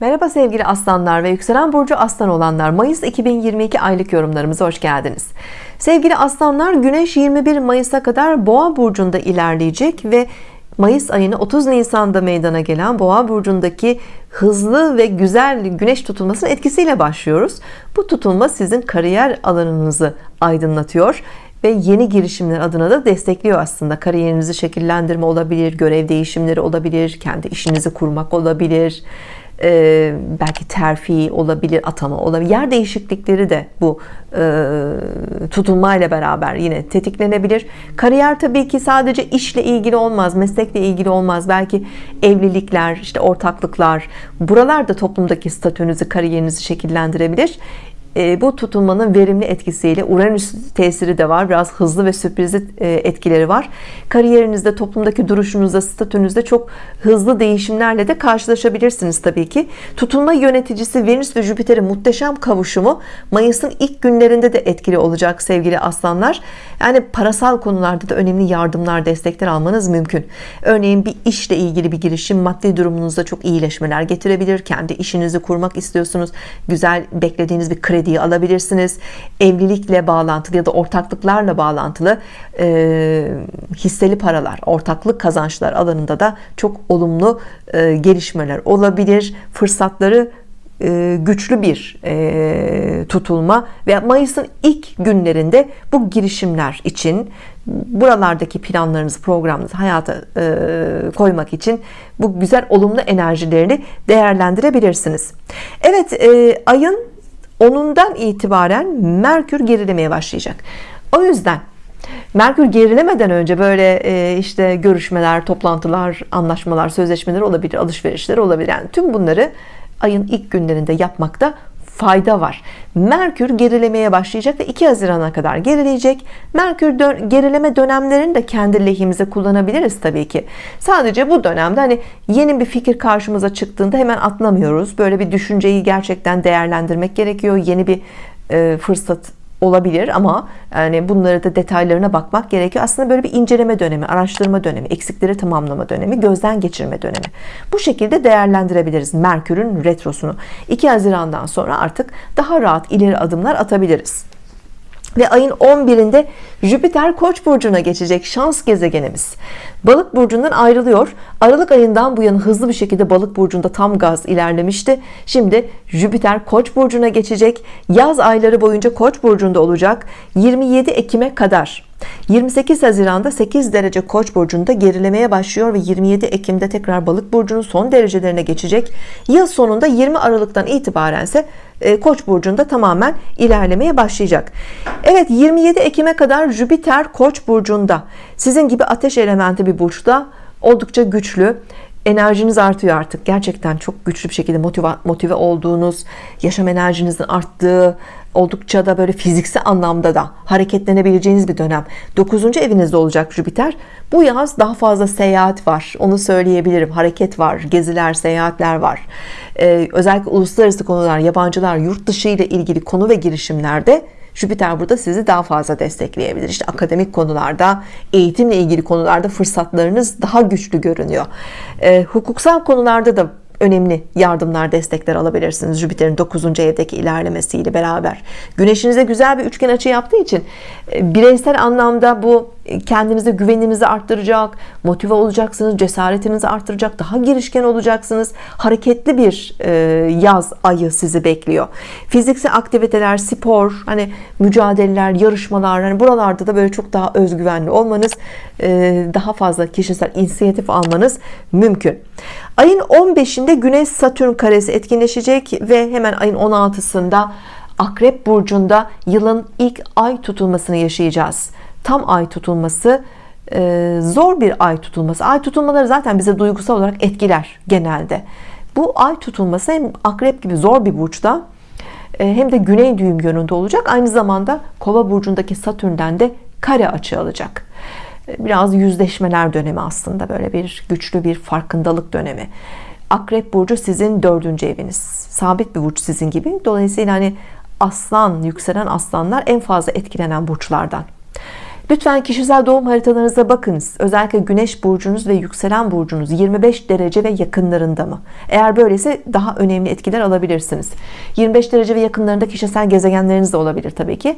Merhaba sevgili aslanlar ve yükselen burcu aslan olanlar. Mayıs 2022 aylık yorumlarımıza hoş geldiniz. Sevgili aslanlar Güneş 21 Mayıs'a kadar boğa burcunda ilerleyecek ve Mayıs ayını 30 Nisan'da meydana gelen boğa burcundaki hızlı ve güzel güneş tutulmasının etkisiyle başlıyoruz. Bu tutulma sizin kariyer alanınızı aydınlatıyor ve yeni girişimler adına da destekliyor aslında. Kariyerinizi şekillendirme olabilir görev değişimleri olabilir kendi işinizi kurmak olabilir e, belki terfi olabilir atama olabilir. Yer değişiklikleri de bu e, tutulmayla beraber yine tetiklenebilir. Kariyer tabii ki sadece işle ilgili olmaz meslekle ilgili olmaz. Belki evlilikler işte ortaklıklar buralar da toplumdaki statünüzü kariyerinizi şekillendirebilir bu tutulmanın verimli etkisiyle Uranüs tesiri de var. Biraz hızlı ve sürprizli e, etkileri var. Kariyerinizde toplumdaki duruşunuzda statünüzde çok hızlı değişimlerle de karşılaşabilirsiniz Tabii ki. Tutulma yöneticisi Venüs ve Jüpiter'in muhteşem kavuşumu Mayıs'ın ilk günlerinde de etkili olacak sevgili aslanlar. Yani parasal konularda da önemli yardımlar destekler almanız mümkün. Örneğin bir işle ilgili bir girişim maddi durumunuzda çok iyileşmeler getirebilir. Kendi işinizi kurmak istiyorsunuz. Güzel beklediğiniz bir kredi krediyi alabilirsiniz. Evlilikle bağlantılı ya da ortaklıklarla bağlantılı e, hisseli paralar ortaklık kazançlar alanında da çok olumlu e, gelişmeler olabilir. Fırsatları e, güçlü bir e, tutulma ve Mayıs'ın ilk günlerinde bu girişimler için buralardaki planlarınızı programınızı hayata e, koymak için bu güzel olumlu enerjilerini değerlendirebilirsiniz. Evet ayın onundan itibaren Merkür gerilemeye başlayacak. O yüzden Merkür gerilemeden önce böyle e, işte görüşmeler toplantılar anlaşmalar sözleşmeler olabilir alışverişler olabilir. Yani tüm bunları ayın ilk günlerinde yapmakta fayda var. Merkür gerilemeye başlayacak ve 2 Haziran'a kadar gerileyecek. Merkür dön gerileme dönemlerini de kendi lehimize kullanabiliriz Tabii ki. Sadece bu dönemde hani yeni bir fikir karşımıza çıktığında hemen atlamıyoruz. Böyle bir düşünceyi gerçekten değerlendirmek gerekiyor. Yeni bir e, fırsat olabilir ama yani bunları da detaylarına bakmak gerekiyor. Aslında böyle bir inceleme dönemi araştırma dönemi eksikleri tamamlama dönemi gözden geçirme dönemi. Bu şekilde değerlendirebiliriz Merkür'ün retrosunu. 2 Haziran'dan sonra artık daha rahat ileri adımlar atabiliriz. Ve ayın 11'inde Jüpiter Koç burcuna geçecek şans gezegenimiz Balık burcundan ayrılıyor Aralık ayından bu yana hızlı bir şekilde Balık burcunda tam gaz ilerlemişti şimdi Jüpiter Koç burcuna geçecek yaz ayları boyunca Koç burcunda olacak 27 Ekim'e kadar 28 Haziran'da 8 derece Koç burcunda gerilemeye başlıyor ve 27 Ekim'de tekrar Balık burcunun son derecelerine geçecek. Yıl sonunda 20 Aralık'tan itibaren ise e, Koç burcunda tamamen ilerlemeye başlayacak. Evet 27 Ekim'e kadar Jüpiter Koç burcunda. Sizin gibi ateş elementi bir burçta. Oldukça güçlü. Enerjiniz artıyor artık. Gerçekten çok güçlü bir şekilde motive, motive olduğunuz yaşam enerjinizin arttığı oldukça da böyle fiziksel anlamda da hareketlenebileceğiniz bir dönem. 9. evinizde olacak Jüpiter. Bu yaz daha fazla seyahat var. Onu söyleyebilirim. Hareket var geziler seyahatler var. Ee, özellikle uluslararası konular yabancılar yurt dışı ile ilgili konu ve girişimlerde Jüpiter burada sizi daha fazla destekleyebilir. İşte akademik konularda eğitimle ilgili konularda fırsatlarınız daha güçlü görünüyor. E, hukuksal konularda da önemli yardımlar destekler alabilirsiniz. Jüpiter'in 9. evdeki ilerlemesiyle beraber. Güneşinize güzel bir üçgen açı yaptığı için e, bireysel anlamda bu kendinize güveninizi arttıracak motive olacaksınız cesaretinizi arttıracak daha girişken olacaksınız. Hareketli bir e, yaz ayı sizi bekliyor. Fiziksel aktiviteler spor hani mücadeleler yarışmalar hani buralarda da böyle çok daha özgüvenli olmanız daha fazla kişisel inisiyatif almanız mümkün. Ayın 15'inde Güneş Satürn karesi etkinleşecek ve hemen ayın 16'sında Akrep Burcu'nda yılın ilk ay tutulmasını yaşayacağız tam ay tutulması e, zor bir ay tutulması. Ay tutulmaları zaten bize duygusal olarak etkiler genelde. Bu ay tutulması hem akrep gibi zor bir burçta e, hem de güney düğüm yönünde olacak. Aynı zamanda kova burcundaki satürnden de kare açı alacak. Biraz yüzleşmeler dönemi aslında böyle bir güçlü bir farkındalık dönemi. Akrep Burcu sizin dördüncü eviniz. Sabit bir burç sizin gibi. Dolayısıyla hani aslan yükselen aslanlar en fazla etkilenen burçlardan lütfen kişisel doğum haritalarınıza bakınız. Özellikle Güneş burcunuz ve yükselen burcunuz 25 derece ve yakınlarında mı? Eğer böylese daha önemli etkiler alabilirsiniz. 25 derece ve yakınlarında kişisel gezegenleriniz de olabilir Tabii ki.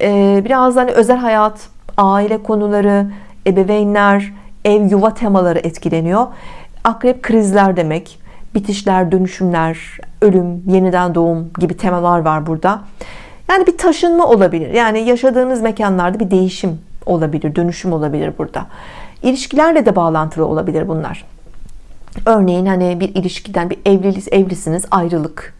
Ee, biraz hani özel hayat aile konuları ebeveynler ev yuva temaları etkileniyor. Akrep krizler demek bitişler dönüşümler ölüm yeniden doğum gibi temalar var burada. Yani bir taşınma olabilir. Yani yaşadığınız mekanlarda bir değişim olabilir dönüşüm olabilir burada. İlişkilerle de bağlantılı olabilir bunlar. Örneğin hani bir ilişkiden bir evlilik evlisiniz ayrılık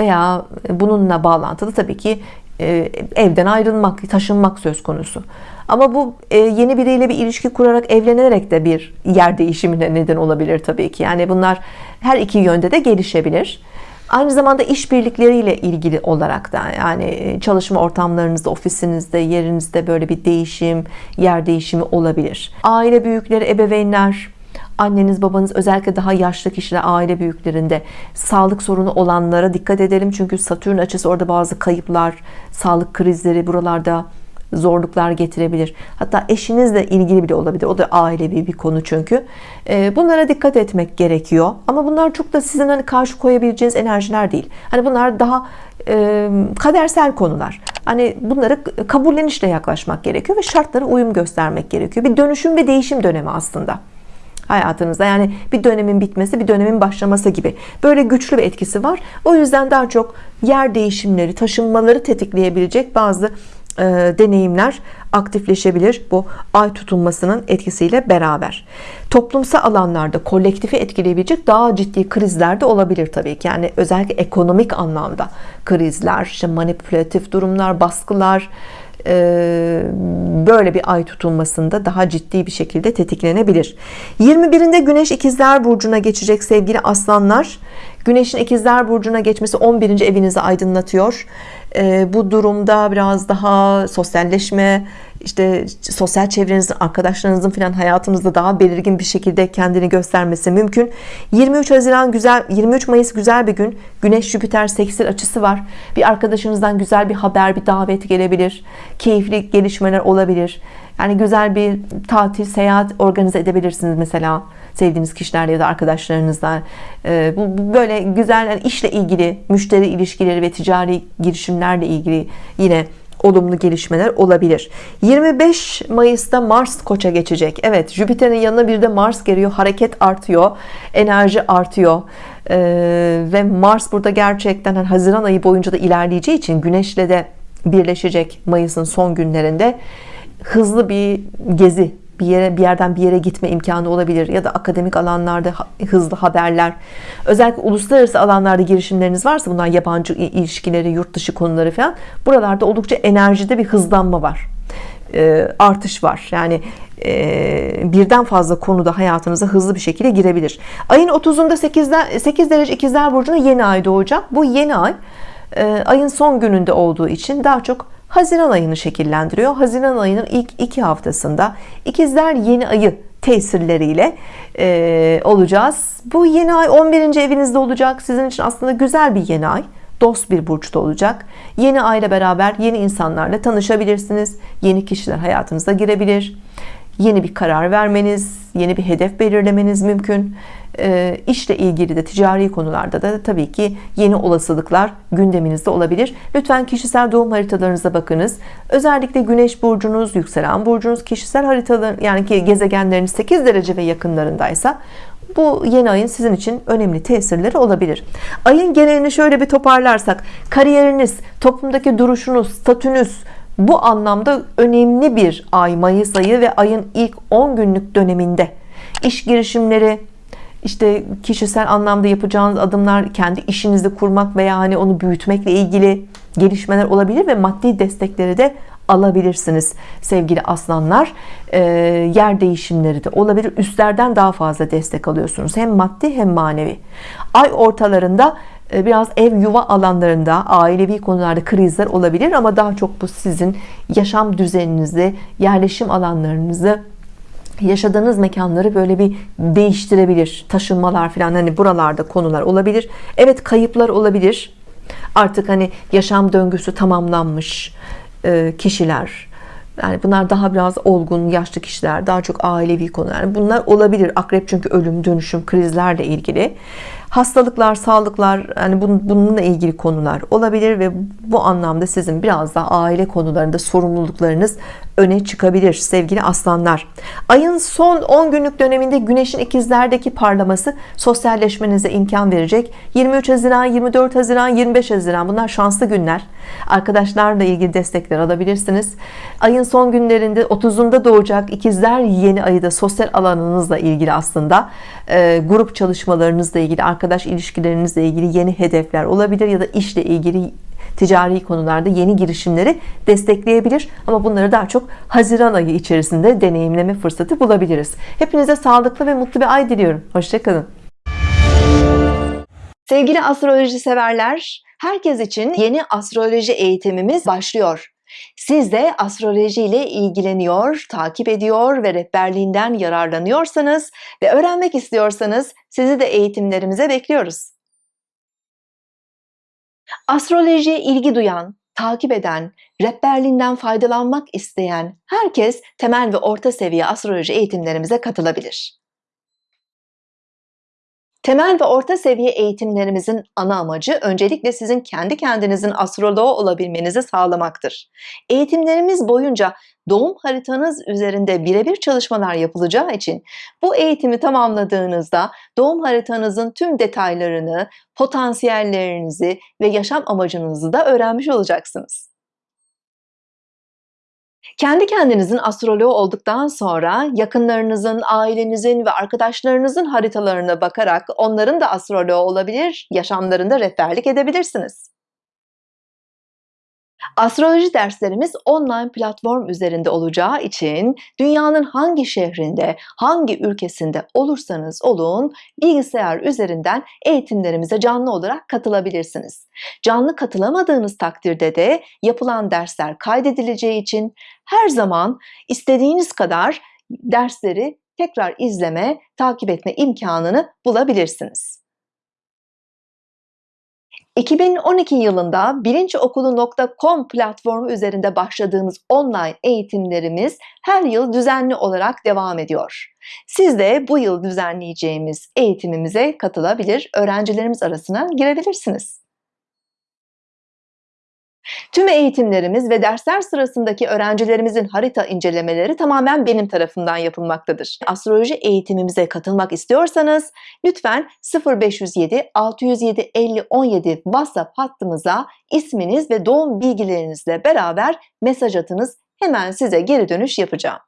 veya bununla bağlantılı tabii ki e, evden ayrılmak taşınmak söz konusu. Ama bu e, yeni biriyle bir ilişki kurarak evlenerek de bir yer değişimine neden olabilir tabii ki. Yani bunlar her iki yönde de gelişebilir aynı zamanda işbirlikleriyle ilgili olarak da yani e, çalışma ortamlarınızda ofisinizde yerinizde böyle bir değişim yer değişimi olabilir. Aile büyükleri ebeveynler anneniz babanız özellikle daha yaşlı kişiler aile büyüklerinde sağlık sorunu olanlara dikkat edelim. Çünkü Satürn açısı orada bazı kayıplar sağlık krizleri buralarda zorluklar getirebilir. Hatta eşinizle ilgili bile olabilir. O da ailevi bir konu çünkü. Ee, bunlara dikkat etmek gerekiyor. Ama bunlar çok da sizin hani karşı koyabileceğiniz enerjiler değil. Hani bunlar daha e, kadersel konular. Hani bunları kabullenişle yaklaşmak gerekiyor ve şartlara uyum göstermek gerekiyor. Bir dönüşüm ve değişim dönemi aslında hayatınızda. Yani bir dönemin bitmesi bir dönemin başlaması gibi. Böyle güçlü bir etkisi var. O yüzden daha çok yer değişimleri taşınmaları tetikleyebilecek bazı deneyimler aktifleşebilir bu ay tutulmasının etkisiyle beraber. Toplumsal alanlarda kolektifi etkileyebilecek daha ciddi krizler de olabilir tabii ki. Yani özellikle ekonomik anlamda krizler işte manipülatif durumlar baskılar e, böyle bir ay tutulmasında daha ciddi bir şekilde tetiklenebilir. 21'inde Güneş ikizler burcuna geçecek sevgili aslanlar. Güneşin ikizler burcuna geçmesi 11. evinizi aydınlatıyor e, bu durumda biraz daha sosyalleşme işte sosyal çevrenizin arkadaşlarınızın filan hayatınızda daha belirgin bir şekilde kendini göstermesi mümkün. 23 Haziran güzel 23 Mayıs güzel bir gün. Güneş Jüpiter seksil açısı var. Bir arkadaşınızdan güzel bir haber bir davet gelebilir. Keyifli gelişmeler olabilir. Yani güzel bir tatil seyahat organize edebilirsiniz mesela sevdiğiniz kişilerle ya da arkadaşlarınızla bu böyle güzel işle ilgili müşteri ilişkileri ve ticari girişimlerle ilgili yine olumlu gelişmeler olabilir. 25 Mayıs'ta Mars koça geçecek. Evet Jüpiter'in yanına bir de Mars geliyor. Hareket artıyor enerji artıyor. Ee, ve Mars burada gerçekten yani Haziran ayı boyunca da ilerleyeceği için Güneş'le de birleşecek Mayıs'ın son günlerinde. Hızlı bir gezi bir yere bir yerden bir yere gitme imkanı olabilir ya da akademik alanlarda hızlı haberler. Özellikle uluslararası alanlarda girişimleriniz varsa bunlar yabancı ilişkileri yurt dışı konuları falan buralarda oldukça enerjide bir hızlanma var. E, artış var. Yani e, birden fazla konuda hayatınıza hızlı bir şekilde girebilir. Ayın 30'unda 8'den 8 derece ikizler burcuna yeni ay doğacak. Bu yeni ay e, ayın son gününde olduğu için daha çok Haziran ayını şekillendiriyor. Haziran ayının ilk iki haftasında ikizler yeni ayı tesirleriyle e, olacağız. Bu yeni ay 11. evinizde olacak. Sizin için aslında güzel bir yeni ay. Dost bir burçta olacak. Yeni ayla beraber yeni insanlarla tanışabilirsiniz. Yeni kişiler hayatınıza girebilir yeni bir karar vermeniz yeni bir hedef belirlemeniz mümkün. E, işle ilgili de ticari konularda da tabii ki yeni olasılıklar gündeminizde olabilir. Lütfen kişisel doğum haritalarınıza bakınız. Özellikle güneş burcunuz yükselen burcunuz kişisel haritalar yani ki gezegenleriniz 8 derece ve yakınlarındaysa bu yeni ayın sizin için önemli tesirleri olabilir. Ayın genelini şöyle bir toparlarsak kariyeriniz toplumdaki duruşunuz statünüz bu anlamda önemli bir ay Mayıs ayı ve ayın ilk 10 günlük döneminde iş girişimleri işte kişisel anlamda yapacağınız adımlar kendi işinizi kurmak veya hani onu büyütmekle ilgili gelişmeler olabilir ve maddi destekleri de alabilirsiniz sevgili aslanlar. E, yer değişimleri de olabilir. Üstlerden daha fazla destek alıyorsunuz. Hem maddi hem manevi. Ay ortalarında biraz ev yuva alanlarında ailevi konularda krizler olabilir ama daha çok bu sizin yaşam düzeninizi yerleşim alanlarınızı yaşadığınız mekanları böyle bir değiştirebilir taşınmalar falan hani buralarda konular olabilir Evet kayıplar olabilir artık hani yaşam döngüsü tamamlanmış e, kişiler Yani bunlar daha biraz olgun, yaşlı kişiler, daha çok ailevi konular. Bunlar olabilir. Akrep çünkü ölüm, dönüşüm, krizlerle ilgili. Hastalıklar, sağlıklar, yani bununla ilgili konular olabilir ve bu anlamda sizin biraz daha aile konularında sorumluluklarınız öne çıkabilir sevgili aslanlar. Ayın son 10 günlük döneminde Güneşin ikizlerdeki parlaması sosyalleşmenize imkan verecek. 23 Haziran, 24 Haziran, 25 Haziran bunlar şanslı günler. Arkadaşlarla ilgili destekler alabilirsiniz. Ayın son günlerinde 30'unda doğacak ikizler yeni ayı da sosyal alanınızla ilgili aslında e, grup çalışmalarınızla ilgili arkadaş ilişkilerinizle ilgili yeni hedefler olabilir ya da işle ilgili ticari konularda yeni girişimleri destekleyebilir. Ama bunları daha çok Haziran ayı içerisinde deneyimleme fırsatı bulabiliriz. Hepinize sağlıklı ve mutlu bir ay diliyorum. Hoşçakalın sevgili astroloji severler herkes için yeni astroloji eğitimimiz başlıyor siz de astroloji ile ilgileniyor, takip ediyor ve rehberliğinden yararlanıyorsanız ve öğrenmek istiyorsanız sizi de eğitimlerimize bekliyoruz. Astrolojiye ilgi duyan, takip eden, rehberliğinden faydalanmak isteyen herkes temel ve orta seviye astroloji eğitimlerimize katılabilir. Temel ve orta seviye eğitimlerimizin ana amacı öncelikle sizin kendi kendinizin astroloğu olabilmenizi sağlamaktır. Eğitimlerimiz boyunca doğum haritanız üzerinde birebir çalışmalar yapılacağı için bu eğitimi tamamladığınızda doğum haritanızın tüm detaylarını, potansiyellerinizi ve yaşam amacınızı da öğrenmiş olacaksınız. Kendi kendinizin astroloğu olduktan sonra yakınlarınızın, ailenizin ve arkadaşlarınızın haritalarına bakarak onların da astroloğu olabilir, yaşamlarında rehberlik edebilirsiniz. Astroloji derslerimiz online platform üzerinde olacağı için dünyanın hangi şehrinde, hangi ülkesinde olursanız olun bilgisayar üzerinden eğitimlerimize canlı olarak katılabilirsiniz. Canlı katılamadığınız takdirde de yapılan dersler kaydedileceği için her zaman istediğiniz kadar dersleri tekrar izleme, takip etme imkanını bulabilirsiniz. 2012 yılında bilinçokulu.com platformu üzerinde başladığımız online eğitimlerimiz her yıl düzenli olarak devam ediyor. Siz de bu yıl düzenleyeceğimiz eğitimimize katılabilir, öğrencilerimiz arasına girebilirsiniz. Tüm eğitimlerimiz ve dersler sırasındaki öğrencilerimizin harita incelemeleri tamamen benim tarafından yapılmaktadır. Astroloji eğitimimize katılmak istiyorsanız lütfen 0507 607 50 17 WhatsApp hattımıza isminiz ve doğum bilgilerinizle beraber mesaj atınız. Hemen size geri dönüş yapacağım.